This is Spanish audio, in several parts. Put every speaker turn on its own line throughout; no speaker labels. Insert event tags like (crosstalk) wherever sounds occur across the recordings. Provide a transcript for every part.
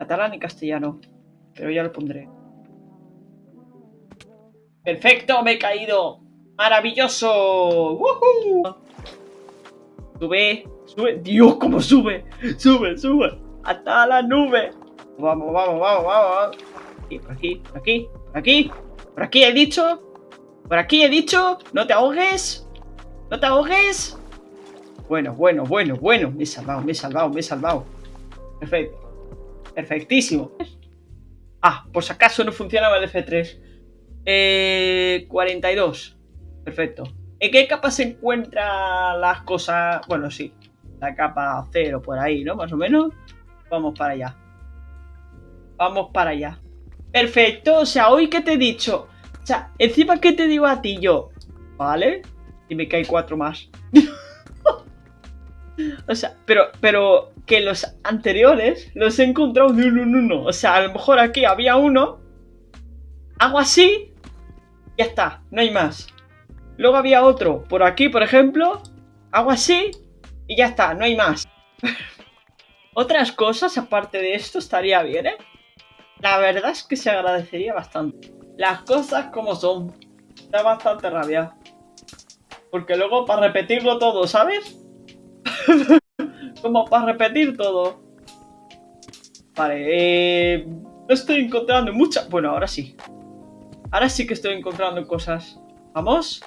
Catalán y castellano. Pero ya lo pondré. ¡Perfecto! ¡Me he caído! ¡Maravilloso! ¡Woohoo! Sube, sube. ¡Dios, cómo sube! ¡Sube, sube! ¡Hasta la nube! Vamos, vamos, vamos, vamos. Y por aquí, por aquí, por aquí. Por aquí he dicho. Por aquí he dicho. No te ahogues. No te ahogues. Bueno, bueno, bueno, bueno. Me he salvado, me he salvado, me he salvado. Perfecto. Perfectísimo. Ah, por si acaso no funcionaba el F3. Eh, 42. Perfecto. ¿En qué capa se encuentran las cosas? Bueno, sí. La capa 0 por ahí, ¿no? Más o menos. Vamos para allá. Vamos para allá. Perfecto. O sea, hoy que te he dicho. O sea, encima que te digo a ti yo. ¿Vale? Y me cae cuatro más. (laughs) o sea, pero, pero que los anteriores los he encontrado de uno en uno. O sea, a lo mejor aquí había uno. Hago así. Ya está, no hay más. Luego había otro por aquí, por ejemplo. Hago así. Y ya está, no hay más. (laughs) Otras cosas aparte de esto estaría bien, ¿eh? La verdad es que se agradecería bastante. Las cosas como son. Da bastante rabia. Porque luego para repetirlo todo, ¿sabes? (laughs) como para repetir todo. Vale, eh, estoy encontrando muchas... Bueno, ahora sí. Ahora sí que estoy encontrando cosas. ¿Vamos?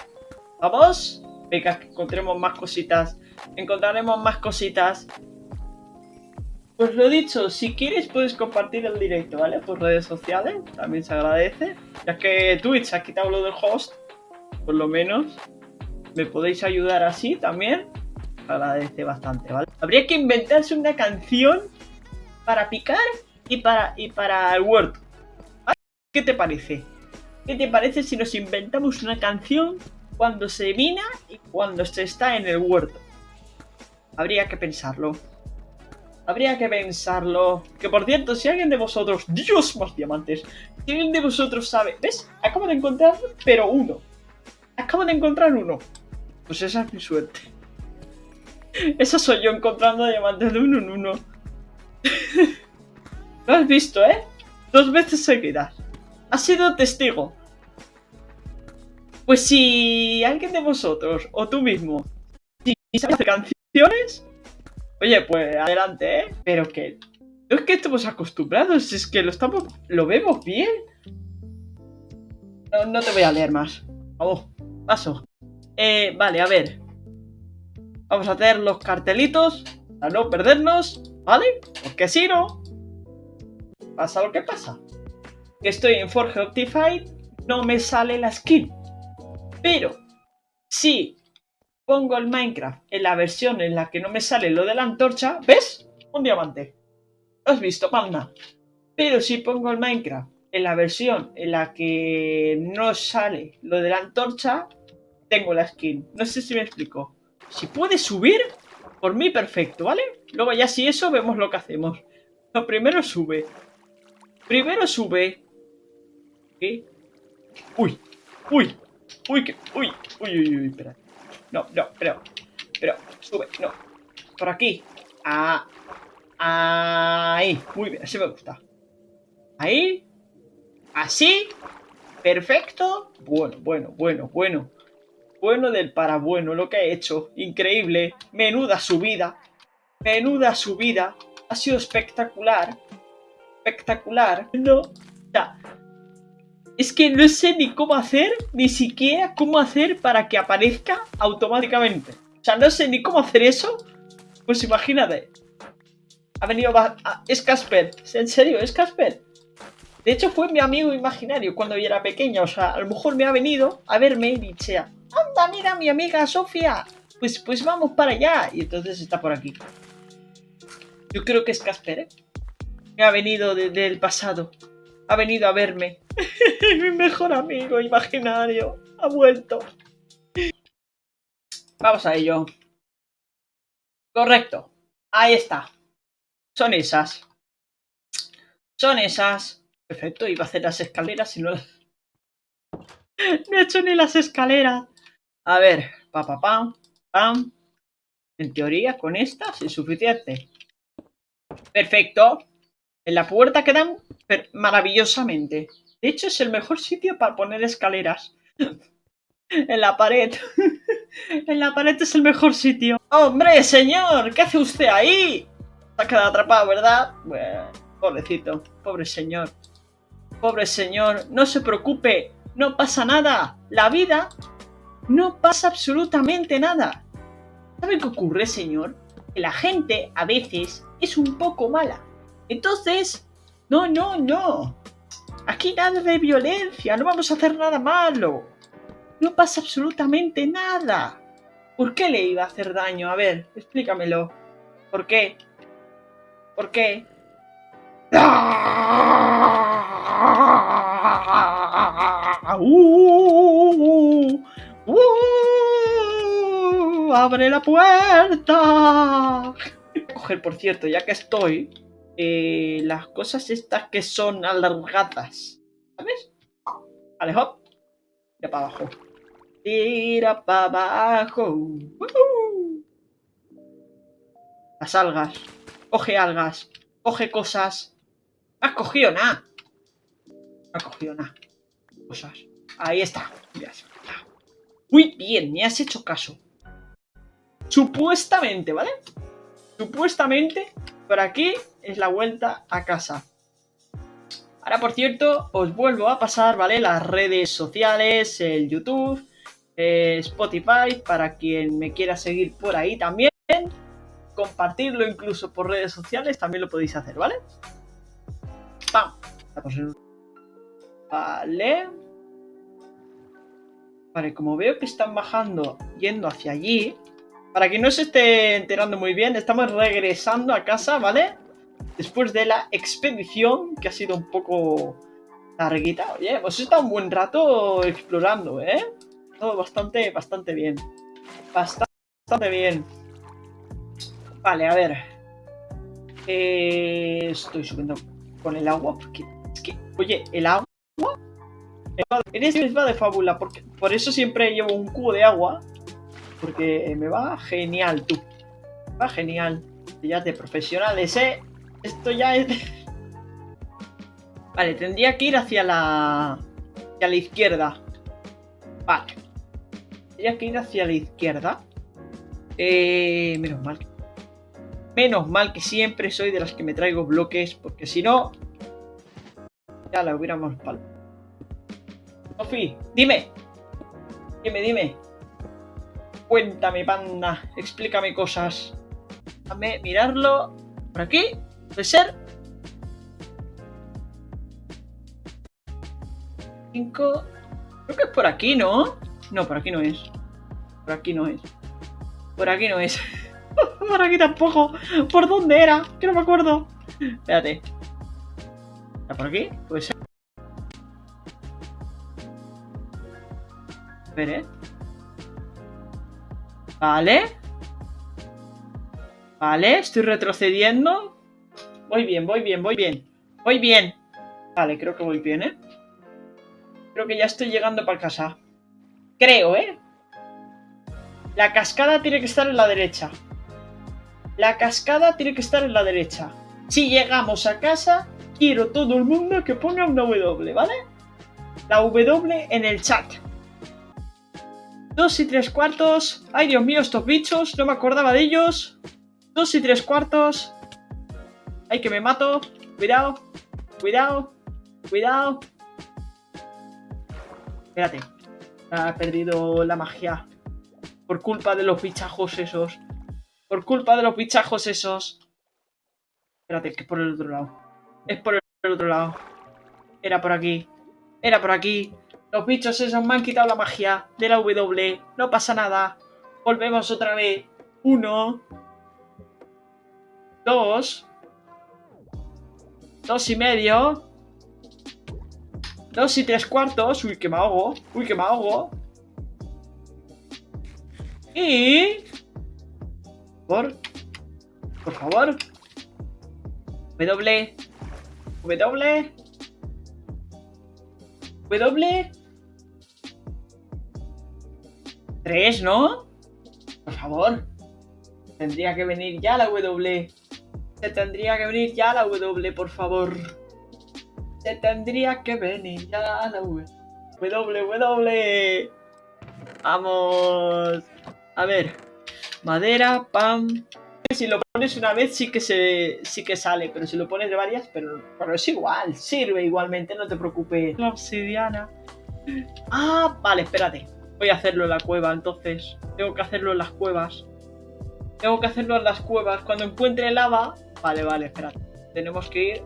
¿Vamos? Venga, que encontremos más cositas. Encontraremos más cositas. Pues lo dicho, si quieres puedes compartir el directo, ¿vale? Por redes sociales, también se agradece. Ya que Twitch ha quitado lo del host, por lo menos. Me podéis ayudar así también. Agradece bastante, ¿vale? Habría que inventarse una canción para picar y para, y para el huerto. ¿Qué te parece? ¿Qué te parece si nos inventamos una canción cuando se mina y cuando se está en el huerto? Habría que pensarlo. Habría que pensarlo. Que por cierto, si alguien de vosotros... ¡Dios, más diamantes! Si alguien de vosotros sabe... ¿Ves? Acabo de encontrar, pero uno. Acabo de encontrar uno. Pues esa es mi suerte. Esa soy yo encontrando diamantes de uno en uno. (laughs) Lo has visto, ¿eh? Dos veces seguidas. Has sido testigo. Pues si alguien de vosotros, o tú mismo, si sabes hacer canciones, oye, pues adelante, ¿eh? Pero que no es que estemos acostumbrados, es que lo estamos, lo vemos bien. No, no te voy a leer más. Vamos, paso. Eh, vale, a ver. Vamos a hacer los cartelitos para no perdernos, ¿vale? Porque si no, pasa lo que pasa. Estoy en Forge Optify, no me sale la skin. Pero, si pongo el Minecraft en la versión en la que no me sale lo de la antorcha, ¿ves? Un diamante. ¿Lo has visto, panda? Pero si pongo el Minecraft en la versión en la que no sale lo de la antorcha, tengo la skin. No sé si me explico. Si puede subir, por mí perfecto, ¿vale? Luego ya si eso, vemos lo que hacemos. Lo primero sube. Primero sube. ¿Qué? Uy, uy, uy, que, uy, uy, uy, uy, espera. No, no, pero, pero, sube, no. Por aquí. Ah, ahí. Muy bien, así me gusta. Ahí. Así. Perfecto. Bueno, bueno, bueno, bueno bueno del para bueno, lo que ha hecho. Increíble. Menuda subida. Menuda subida. Ha sido espectacular. Espectacular. No. Ya. Es que no sé ni cómo hacer, ni siquiera cómo hacer para que aparezca automáticamente. O sea, no sé ni cómo hacer eso. Pues imagínate. Ha venido... Es Casper. ¿En serio? ¿Es Casper? De hecho, fue mi amigo imaginario cuando yo era pequeña. O sea, a lo mejor me ha venido a verme y dice anda, mira mi amiga Sofía, pues, pues vamos para allá. Y entonces está por aquí. Yo creo que es Casper, ¿eh? Me ha venido desde el pasado. Ha venido a verme. (laughs) mi mejor amigo imaginario. Ha vuelto. Vamos a ello. Correcto. Ahí está. Son esas. Son esas. Perfecto, iba a hacer las escaleras y no las... (laughs) No he hecho ni las escaleras. A ver, pa, pa, pam, pam. En teoría, con estas es suficiente. Perfecto. En la puerta quedan maravillosamente. De hecho, es el mejor sitio para poner escaleras. (laughs) en la pared. (laughs) en la pared es el mejor sitio. ¡Hombre, señor! ¿Qué hace usted ahí? Se ha quedado atrapado, ¿verdad? Pobrecito. Pobre señor. Pobre señor. No se preocupe. No pasa nada. La vida no pasa absolutamente nada. ¿Sabe qué ocurre, señor? Que la gente a veces es un poco mala. Entonces, no, no, no. Aquí nada de violencia, no vamos a hacer nada malo. No pasa absolutamente nada. ¿Por qué le iba a hacer daño? A ver, explícamelo. ¿Por qué? ¿Por qué? ¡Uh! ¡Uh! ¡Abre la puerta! Coger, por cierto, ya que estoy, eh, las cosas estas que son alargadas. ¿Sabes? Vale, hop. Tira para abajo. Tira para abajo. Las algas. Coge algas. Coge cosas. Has cogido nada. No has cogido nada. Cosas. Ahí está. Muy bien, me has hecho caso. Supuestamente, ¿vale? Supuestamente, por aquí es la vuelta a casa. Ahora, por cierto, os vuelvo a pasar, ¿vale? Las redes sociales, el YouTube, eh, Spotify, para quien me quiera seguir por ahí también. Compartirlo incluso por redes sociales, también lo podéis hacer, ¿vale? ¡Pam! Vale. Vale, como veo que están bajando, yendo hacia allí, para que no se esté enterando muy bien, estamos regresando a casa, ¿vale? Después de la expedición, que ha sido un poco larguita. Oye, hemos estado un buen rato explorando, ¿eh? Todo bastante, bastante bien. Bastante, bien. Vale, a ver. Eh, estoy subiendo con el agua. Porque es que, oye, el agua... Eres misma de fábula, porque por eso siempre llevo un cubo de agua porque me va genial, tú. va genial. Ya de profesionales, ¿eh? Esto ya es... (laughs) Vale, tendría que ir hacia la... Hacia la izquierda. Vale. Tendría que ir hacia la izquierda. Eh, menos mal. Menos mal que siempre soy de las que me traigo bloques, porque si no... Ya la hubiéramos pal. Dime. Dime, dime. Cuéntame, panda. Explícame cosas. Déjame mirarlo. ¿Por aquí? ¿Puede ser? 5. Creo que es por aquí, ¿no? No, por aquí no es. Por aquí no es. Por aquí no es. (laughs) por aquí tampoco. ¿Por dónde era? Que no me acuerdo. Espérate. ¿Está por aquí? Puede Vale. Vale, estoy retrocediendo. Voy bien, voy bien, voy bien. Voy bien. Vale, creo que voy bien, ¿eh? Creo que ya estoy llegando para casa. Creo, ¿eh? La cascada tiene que estar en la derecha. La cascada tiene que estar en la derecha. Si llegamos a casa, quiero todo el mundo que ponga una W, ¿vale? La W en el chat. Dos y tres cuartos. Ay, Dios mío, estos bichos. No me acordaba de ellos. Dos y tres cuartos. Ay, que me mato. Cuidado. Cuidado. Cuidado. Espérate. Ha perdido la magia. Por culpa de los bichajos esos. Por culpa de los bichajos esos. Espérate, que es por el otro lado. Es por el otro lado. Era por aquí. Era por aquí. Los bichos esos me han quitado la magia de la W. No pasa nada. Volvemos otra vez. Uno. Dos. Dos y medio. Dos y tres cuartos. Uy, que me ahogo. Uy, que me ahogo. Y... Por... Por favor. W. W. W. 3, ¿no? Por favor. Tendría que venir ya la W. Se tendría que venir ya la W, por favor. Se tendría que venir ya la W. W, W. Vamos. A ver. Madera, pam. Si lo pones una vez sí que se sí que sale, pero si lo pones de varias, pero, pero es igual, sirve igualmente, no te preocupes. La obsidiana. Ah, vale, espérate. Voy a hacerlo en la cueva, entonces. Tengo que hacerlo en las cuevas. Tengo que hacerlo en las cuevas. Cuando encuentre lava... Vale, vale, espérate. Tenemos que ir...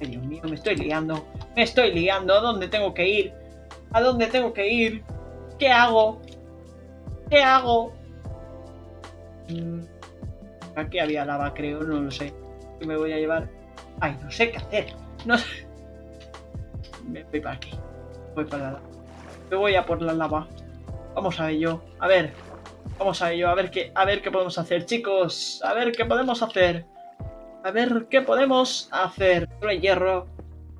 Ay, Dios mío, me estoy liando. Me estoy liando. ¿A dónde tengo que ir? ¿A dónde tengo que ir? ¿Qué hago? ¿Qué hago? Mm, aquí había lava, creo. No lo sé. ¿Qué me voy a llevar? Ay, no sé qué hacer. No sé. (laughs) Me voy para aquí. Voy para la lava. Me voy a por la lava. Vamos a ello. A ver. Vamos a ello. A ver qué, a ver qué podemos hacer, chicos. A ver qué podemos hacer. A ver qué podemos hacer. Hay hierro.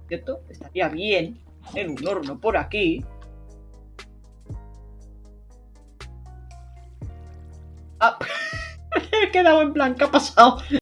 ¿Cierto? Estaría bien. En un horno por aquí. Ah. (laughs) He quedado en plan, ¿qué ha pasado?